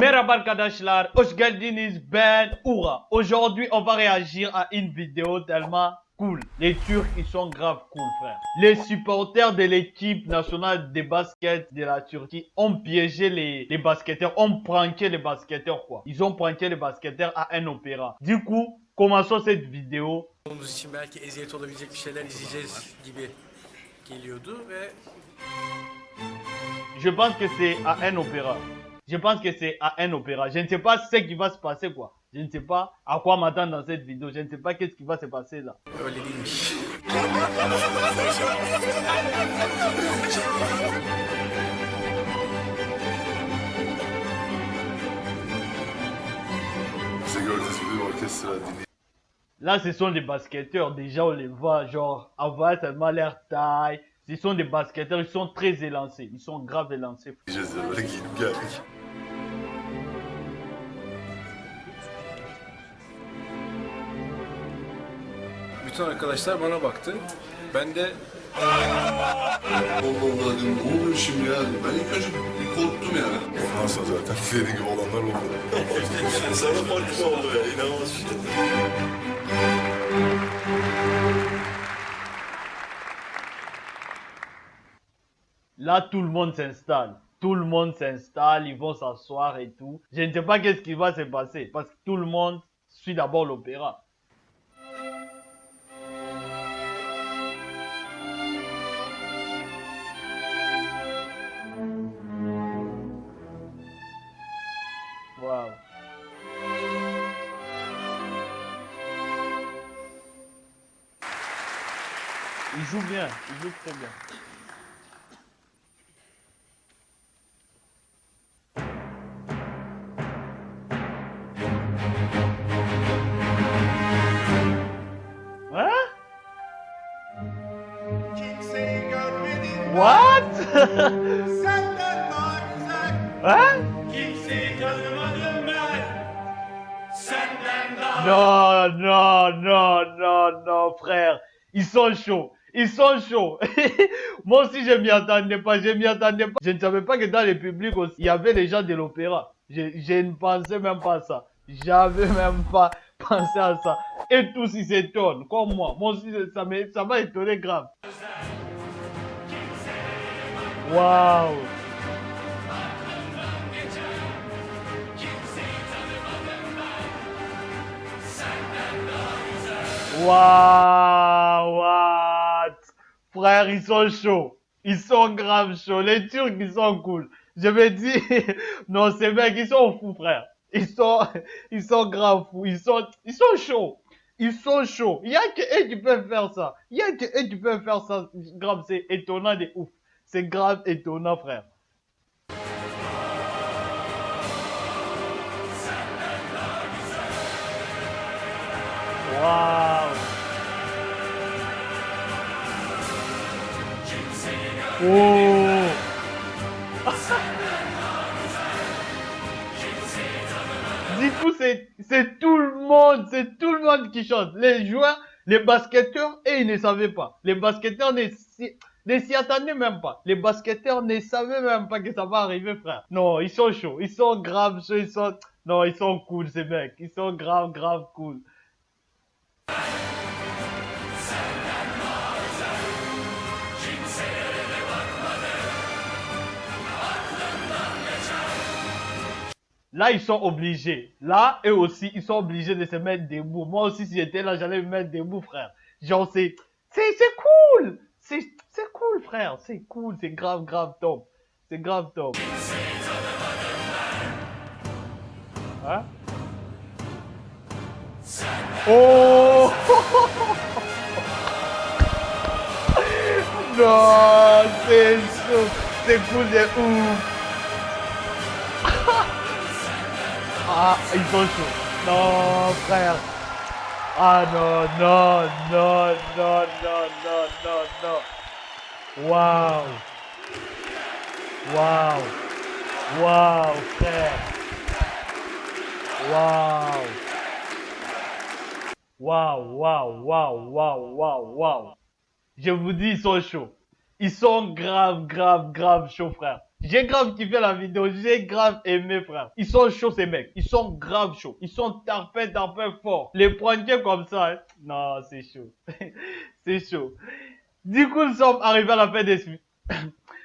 Merhaba arkadaşlar, hoş geldiniz, ben Oura. Aujourd'hui, on va réagir à une vidéo tellement cool. Les Turcs, ils sont grave cool, frère. Les supporters de l'équipe nationale de basket de la Turquie ont piégé les, les basketteurs, ont pranké les basketteurs, quoi. Ils ont pranké les basketteurs à un opéra. Du coup, commençons cette vidéo. Olduğumuz için belki eziyet olabilecek bir şeyler izleyeceğiz gibi geliyordu ve Je pense que c'est à un opéra. Je pense que c'est à un opéra. Je ne sais pas ce qui va se passer, quoi. Je ne sais pas à quoi m'attendre dans cette vidéo. Je ne sais pas qu'est-ce qui va se passer là. Là, ce sont des basketteurs. Déjà, on les voit, genre, avoir tellement leur taille. Ce sont des basketteurs, ils sont très élancés. Ils sont grave élancés. Bütün arkadaşlar bana baktı. Ben de Allah Allah dedim ne oluyor şimdi ya? Ben ilk önce bir korktum yani. Ondan sonra zaten dediğin gibi olanlar oldu. Sana farklı oldu ya inanılmaz bir şey. Là, tout le monde s'installe. Tout le monde s'installe, ils vont s'asseoir et tout. Je ne sais pas qu'est-ce qui va se passer. Parce que tout le monde suit d'abord l'opéra. Il joue bien, il joue très bien. Hein? What? hein? Non, non, non, non, non, frère. Ils sont chauds. Ils sont chauds. Moi aussi, je m'y attendais pas. Je m'y attendais pas. Je ne savais pas que dans le public aussi, il y avait les gens de l'opéra. Je, ne pensais même pas à ça. J'avais même pas pensé à ça. Et tous, ils s'étonnent, comme moi. Moi aussi, ça m'a étonné grave. Waouh. Waouh, what? Frère, ils sont chauds. Ils sont grave chauds. Les Turcs, ils sont cool. Je me dis, non, ces mecs, ils sont fous, frère. Ils sont, ils sont grave fous. Ils sont, ils sont chauds. Ils sont chauds. Il y a que eux qui peuvent faire ça. Il y a que eux qui peuvent faire ça. Grave, c'est étonnant de ouf. C'est grave étonnant, frère. Waouh. Oh. Du coup, c'est tout le monde, c'est tout le monde qui chante. Les joueurs, les basketteurs, et ils ne savaient pas. Les basketteurs ne s'y attendaient même pas. Les basketteurs ne savaient même pas que ça va arriver, frère. Non, ils sont chauds. Ils sont grave chauds. Ils sont... Non, ils sont cool, ces mecs. Ils sont grave, grave cool. Là, ils sont obligés. Là, eux aussi, ils sont obligés de se mettre debout. Moi aussi, si j'étais là, j'allais me mettre debout, frère. Genre, c'est, c'est, c'est cool. C'est, c'est cool, frère. C'est cool. C'est grave, grave top. C'est grave top. Hein? Oh! non, c'est. C'est cool de ouf. Ah, ils sont chauds. Non, frère. Ah non, non, non, non, non, non, non, non. Waouh. Waouh. Waouh, frère. Waouh. Waouh, waouh, waouh, waouh, waouh, waouh. Je vous dis, ils sont chauds. Ils sont grave, grave, grave chauds, frère. J'ai grave kiffé la vidéo, j'ai grave aimé, frère. Ils sont chauds, ces mecs. Ils sont grave chauds. Ils sont tarpés, tarpés forts. Les pointiers comme ça, hein. Non, c'est chaud. c'est chaud. Du coup, nous sommes arrivés à la fin des...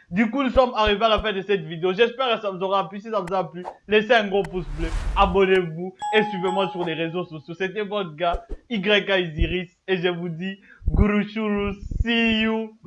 Du coup, nous sommes arrivés à la fin de cette vidéo. J'espère que ça vous aura plu. Si ça vous a plu, laissez un gros pouce bleu, abonnez-vous et suivez-moi sur les réseaux sociaux. C'était votre gars, YK. Et je vous dis, Guru Shuru, see you.